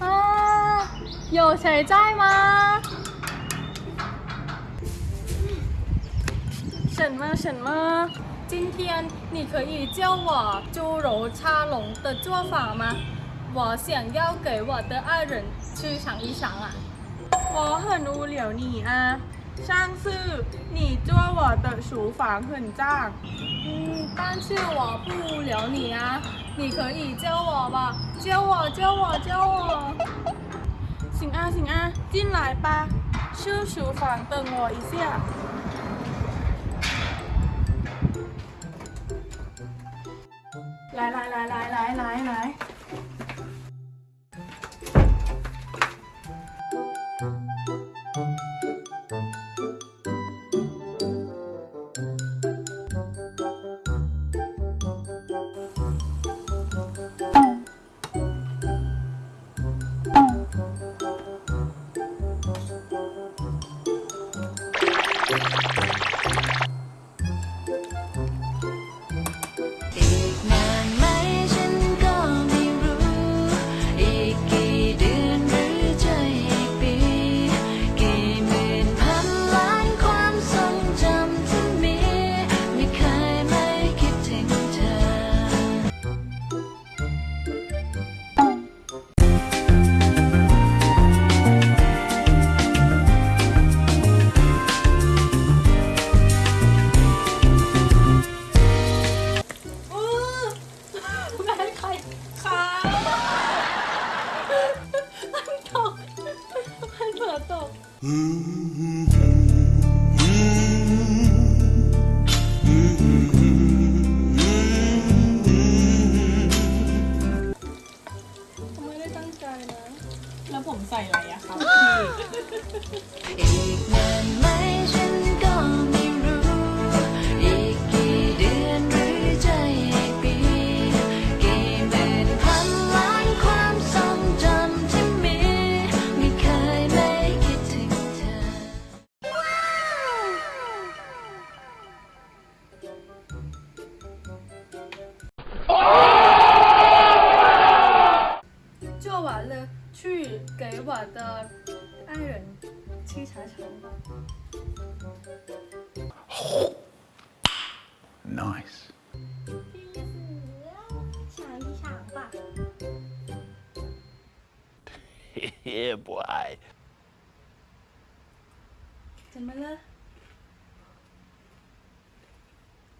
啊，有谁在吗？什么什么？今天你可以教我猪肉叉龙的做法吗？我想要给我的爱人去尝一尝啊。我很无聊你啊，上次你做我的厨房很脏。嗯，但是我不无聊你啊，你可以教我吧，教我教我教我。行啊行啊，进来吧，去厨房等我一下。 หลายหลาหลาหลาหลาหล ไม่ได้ตั้งใจนะ แล้วผมใส่อะไรอะครับ 做完了，去给我的爱人沏茶尝吧。Nice. 尝一想吧。yeah, boy. 怎么了？